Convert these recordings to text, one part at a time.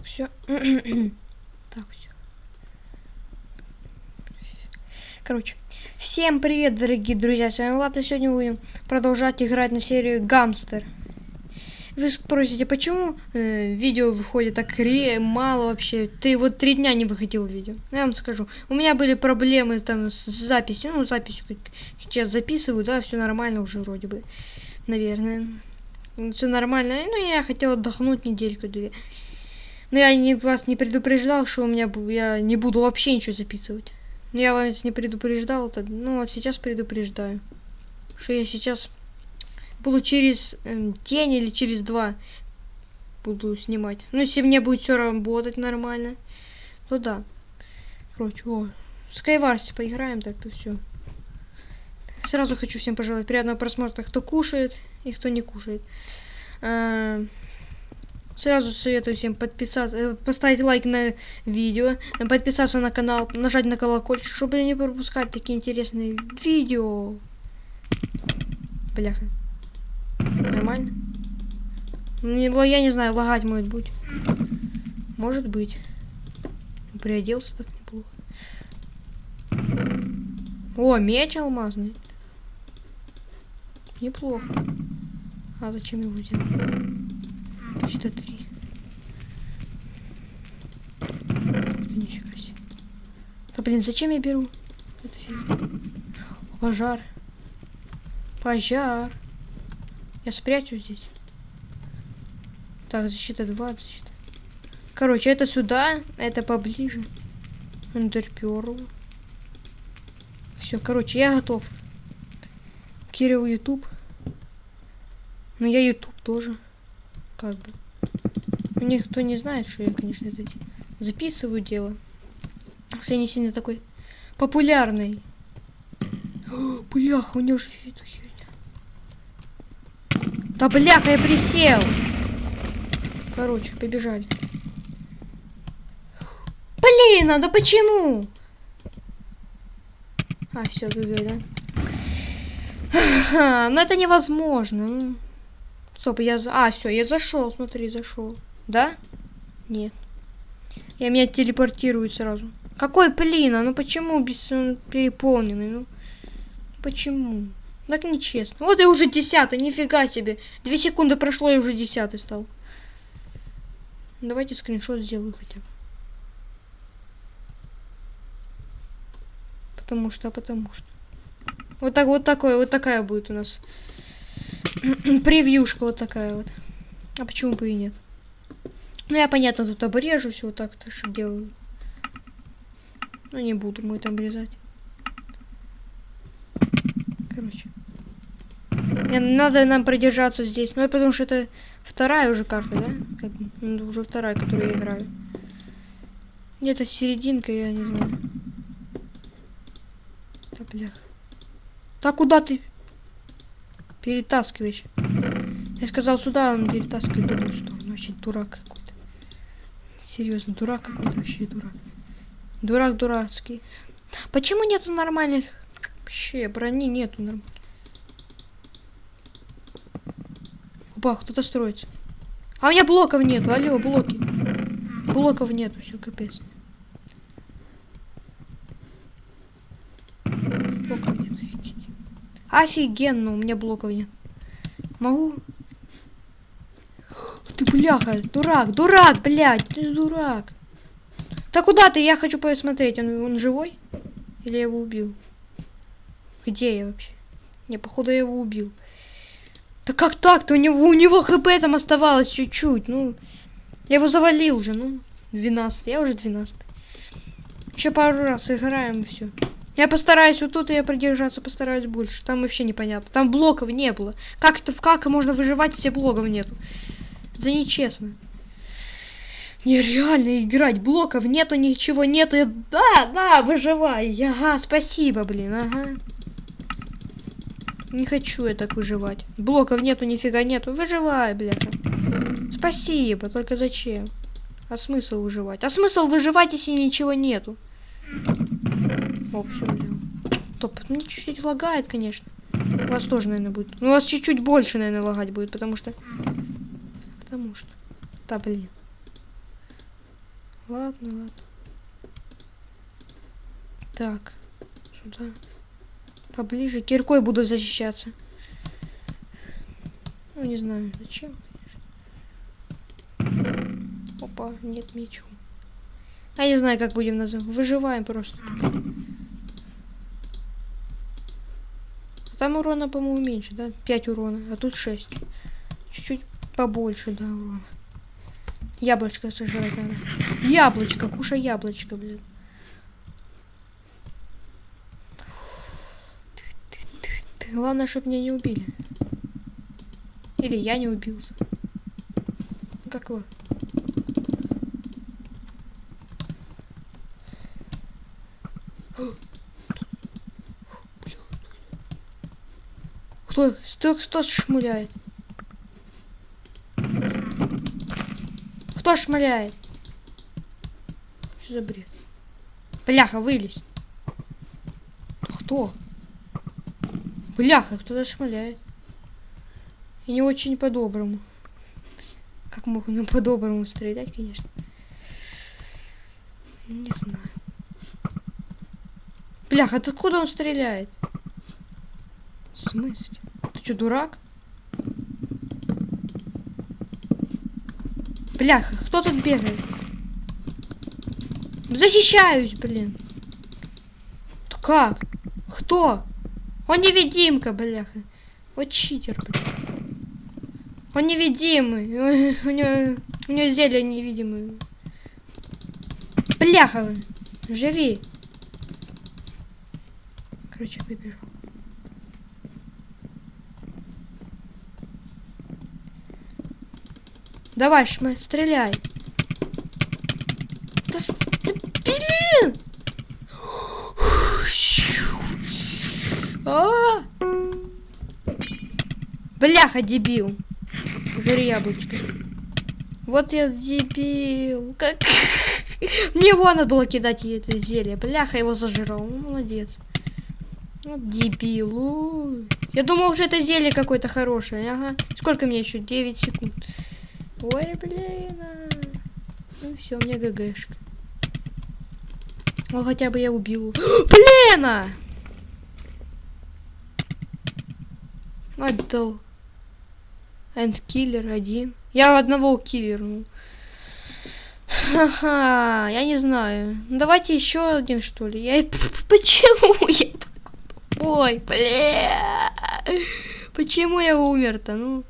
Так, все. так, все. Короче, всем привет, дорогие друзья, с вами Влад, и сегодня будем продолжать играть на серию Гамстер. Вы спросите, почему э, видео выходит так ре мало вообще? Ты вот три дня не выходил видео. Ну, я вам скажу. У меня были проблемы там с записью. Ну, запись сейчас записываю, да, все нормально уже вроде бы. Наверное. Все нормально. Ну, я хотел отдохнуть недельку-две. Но я не, вас не предупреждал, что у меня я не буду вообще ничего записывать. Я вас не предупреждал, это, ну вот сейчас предупреждаю. Что я сейчас буду через э, день или через два буду снимать. Ну, если мне будет все работать нормально, то да. Короче, о, Skywars поиграем, так-то все. Сразу хочу всем пожелать приятного просмотра, кто кушает и кто не кушает. А, сразу советую всем подписаться, э, поставить лайк на видео, подписаться на канал, нажать на колокольчик, чтобы не пропускать такие интересные видео. Бляха. Нормально? Не, я не знаю, лагать может быть. Может быть. Приоделся так неплохо. О, меч алмазный. Неплохо. А зачем его взял? Почти три. Нифига себе. Да блин, зачем я беру? Пожар. Пожар. Я спрячу здесь. Так, защита 2, защита. Короче, это сюда, это поближе. Эндерперл. Все, короче, я готов. Кирилл YouTube. Ну, я YouTube тоже. Как бы. Никто не знает, что я, конечно, это записываю дело. Что я не сильно такой популярный. О, бляха, у него же эту херня. Да бляха, я присел. Короче, побежали. Блин, а да почему? А, все, ГГ, да? Ага, ну это невозможно. Стоп, я... За... А, все, я зашел, смотри, зашел. Да? Нет. Я меня телепортируют сразу. Какой блин, а ну почему без он переполненный? Ну почему? Так нечестно. Вот и уже десятый, нифига себе. Две секунды прошло и уже десятый стал. Давайте скриншот сделаю хотя бы. Потому что, потому что. Вот так, вот такое, вот такая будет у нас превьюшка вот такая вот. А почему бы и нет? Ну я понятно тут обрежу все вот так, то что делаю. Ну не буду мы там обрезать. Короче. Надо нам продержаться здесь. Ну, потому что это вторая уже карта, да? Как, ну, уже вторая, которую я играю. Где-то серединка, я не знаю. Да, блях. Так куда ты перетаскиваешь? Я сказал сюда, он перетаскивает в другую сторону. Вообще дурак какой-то. Серьезно, дурак какой-то вообще дурак. Дурак дурацкий. Почему нету нормальных... Вообще, брони нету нормальных. Опа, кто-то строится. А у меня блоков нету, алло, блоки. Блоков нету, все, капец. Блоков нет, офигеть. Офигенно, у меня блоков нет. Могу? Ты бляха, дурак, дурак, блядь, ты дурак. Да куда ты? Я хочу посмотреть, он, он живой? Или я его убил? Где я вообще? Не, походу я его убил. Да как так-то? У него, у него хп там оставалось чуть-чуть. Ну, я его завалил уже, ну, 12 Я уже 12 Еще пару раз играем все. Я постараюсь вот тут я продержаться, постараюсь больше. Там вообще непонятно. Там блоков не было. Как это, как можно выживать, если блоков нету? Это нечестно. Нереально играть. Блоков нету, ничего нету. Я... Да, да, выживай. Ага, спасибо, блин, ага. Не хочу я так выживать. Блоков нету, нифига нету. Выживай, бляха. Спасибо, только зачем? А смысл выживать? А смысл выживать, если ничего нету? О, все взял. Топ, ну чуть-чуть лагает, конечно. У вас тоже, наверное, будет. Ну, у вас чуть-чуть больше, наверное, лагать будет, потому что... Потому что... Да, блин. Ладно, ладно. Так, сюда. Поближе. Киркой буду защищаться. Ну, не знаю, зачем. Опа, нет мечу. А не знаю, как будем называть. Выживаем просто. Там урона, по-моему, меньше, да? 5 урона, а тут 6. Побольше, да, урона. Яблочко сожрать надо. Яблочко, кушай яблочко, блин. Главное, чтобы меня не убили. Или я не убился. Как его? Кто? Кто, кто шмуляет? Кто шмаляет? Что за бред? Бляха, вылезь. Кто? Бляха, кто-то шмаляет. И не очень по-доброму. Как мог он по-доброму стрелять, конечно. Не знаю. Бляха, откуда он стреляет? В смысле? Ты что, дурак? Бляха, кто тут бегает? Защищаюсь, блин. Как? Кто? Он невидимка, бляха. Вот читер, блин. Он невидимый. У него, у него зелье невидимое. Бляха, живи. Короче, выбежал. Давай, шмэ, стреляй. Да, да блин! А! Бляха, дебил. Жри яблочко. Вот я дебил. Как... Мне его надо было кидать это зелье. Бляха, его зажрал. Ну, молодец. Вот дебил. Ой. Я думал, что это зелье какое-то хорошее. Ага. Сколько мне еще? 9 секунд. Ой, блин. А. Ну все, у меня ГГшка. Ну хотя бы я убил. Блин! А! Отдал. Эндкиллер один. Я одного киллернул. Ха-ха, я не знаю. Ну, давайте еще один, что ли. Я... Почему я такой Ой, бля. Почему я умер-то, ну?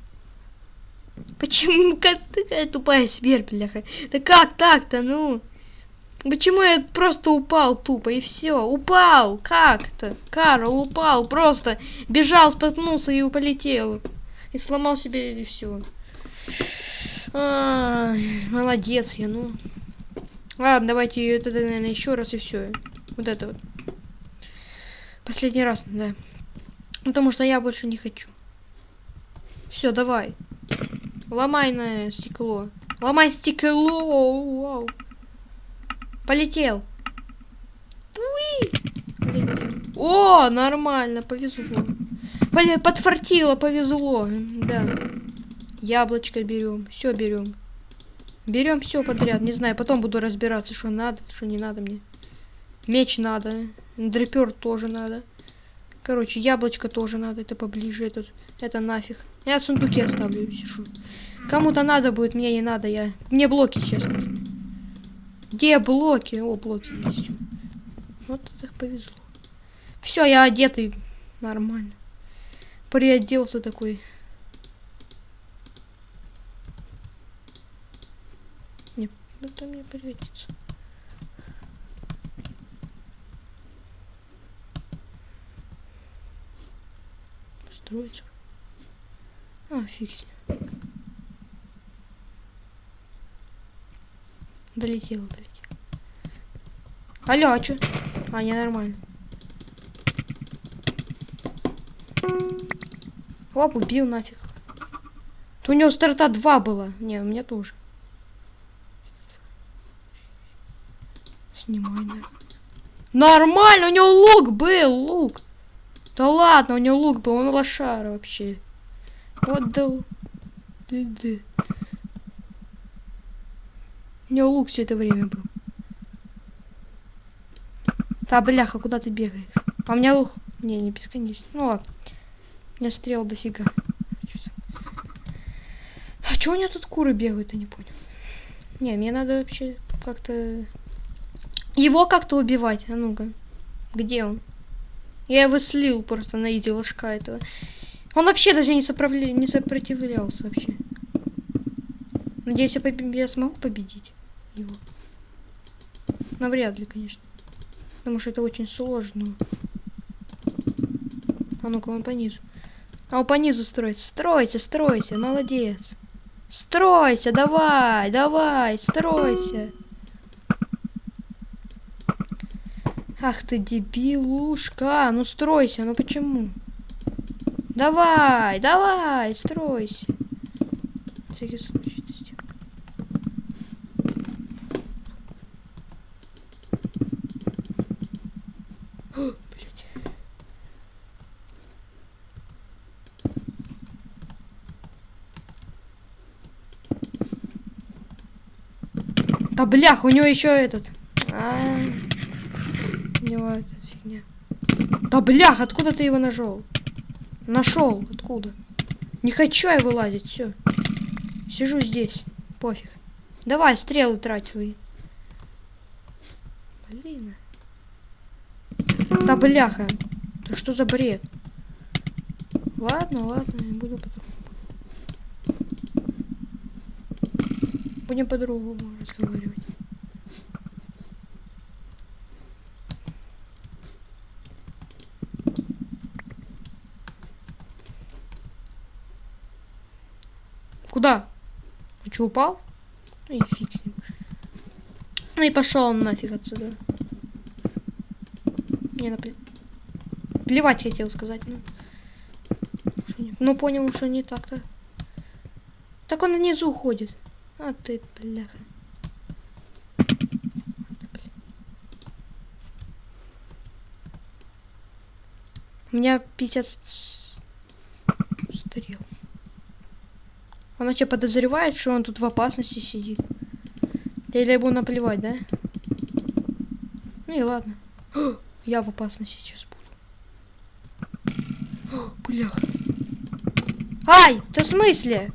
Почему такая тупая смерть, бляха? Да как так-то, ну? Почему я просто упал тупо и все? Упал! Как-то? Карл упал, просто бежал, споткнулся и полетел. И сломал себе и все. Молодец я, ну. Ладно, давайте это, наверное, еще раз и все. Вот это вот. Последний раз, да. Потому что я больше не хочу. Все, давай. Ломай на стекло. Ломай стекло. Вау. Полетел. Полетел. О, нормально, повезло. Подфартило, повезло. Да. Яблочко берем. Все берем. Берем все подряд. Не знаю, потом буду разбираться, что надо, что не надо мне. Меч надо. Дрепер тоже надо. Короче, яблочко тоже надо. Это поближе. Этот, это нафиг. Я в сундуке оставлю, сижу. Кому-то надо будет, мне не надо. Я... Мне блоки, честно. Где блоки? О, блоки есть. Вот это повезло. Все, я одетый. Нормально. Приоделся такой. Не, это мне пригодится. Строится. А, фиг с ним. Долетел, долетел. Алло, а чё? А, не нормально. Оп, убил нафиг. То у него старта 2 было. Не, у меня тоже. Снимай, нафиг. Нормально, у него лук был, лук. Да ладно, у него лук был, он лошара вообще. Вот дал. У него лук все это время был. Да, бляха, куда ты бегаешь? А у лук... Не, не бесконечно. Ну ладно. У меня стрел дофига. А чё у меня тут куры бегают, я не понял. Не, мне надо вообще как-то... Его как-то убивать. А ну-ка. Где он? Я его слил просто на изи ложка этого. Он вообще даже не, соправля... не сопротивлялся вообще. Надеюсь, я, поб... я смогу победить его. Навряд ли, конечно. Потому что это очень сложно. А ну-ка, он по низу. А он по низу строится. Стройся, стройся, молодец. Стройся, давай, давай, стройся. Ах ты дебилушка, ну стройся, ну почему? Давай, давай, стройся. Всякий случай. А блях, у него еще этот. А -а -а. Эта фигня. Да блях, откуда ты его нашел? Нашел, откуда? Не хочу я вылазить, все. Сижу здесь, пофиг. Давай, стрелы трать свои. Блин. Да бляха. Да что за бред? Ладно, ладно, не буду по-другому. Будем по-другому разговаривать. Куда? Ты что, упал? Ну и фиг с ним. Ну и пошел он нафиг отсюда. Не, напле... Плевать хотел сказать, ну. Ну понял, что не так-то. Так он внизу уходит. А ты, бляха. У меня 50 стрел. Она что, подозревает, что он тут в опасности сидит? Или ему наплевать, да? Ну и ладно. Я в опасности сейчас буду. О, блях. Ай, ты в смысле?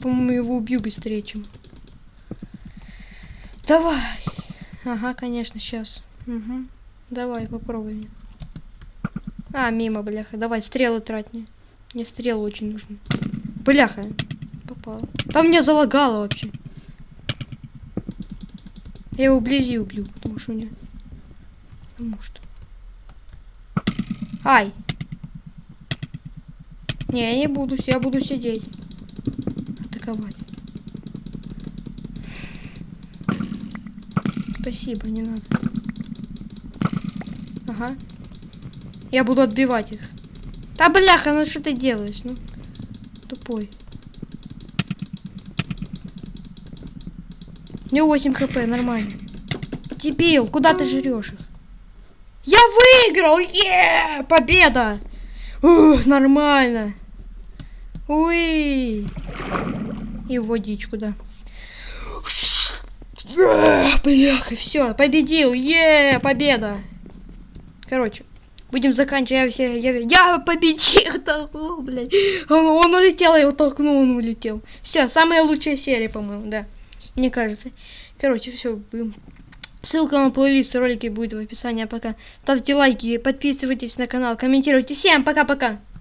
По-моему, его убью быстрее, чем... Давай. Ага, конечно, сейчас. Угу. Давай, попробуем. А, мимо, бляха. Давай, стрелы трать мне. Мне стрелы очень нужны. Бляха попал. Там меня залагало вообще. Я его вблизи убью, потому что у меня... Потому что... Ай! Не, я не буду, я буду сидеть. Атаковать. Спасибо, не надо. Ага. Я буду отбивать их. Да бляха, ну что ты делаешь? Ну, тупой. У него 8 хп, нормально. Дебил, куда ты жрешь их? Я выиграл! Е! Победа! Ух, нормально. Уи! И водичку, да. Бляха, все, победил! Е, победа! Короче, будем заканчивать. Я, я, я победил! Толкнул, блядь. Он, улетел, я его толкнул, он улетел. Все, самая лучшая серия, по-моему, да мне кажется. Короче, все. Ссылка на плейлист ролики будет в описании. Пока. Ставьте лайки, подписывайтесь на канал, комментируйте. Всем пока-пока.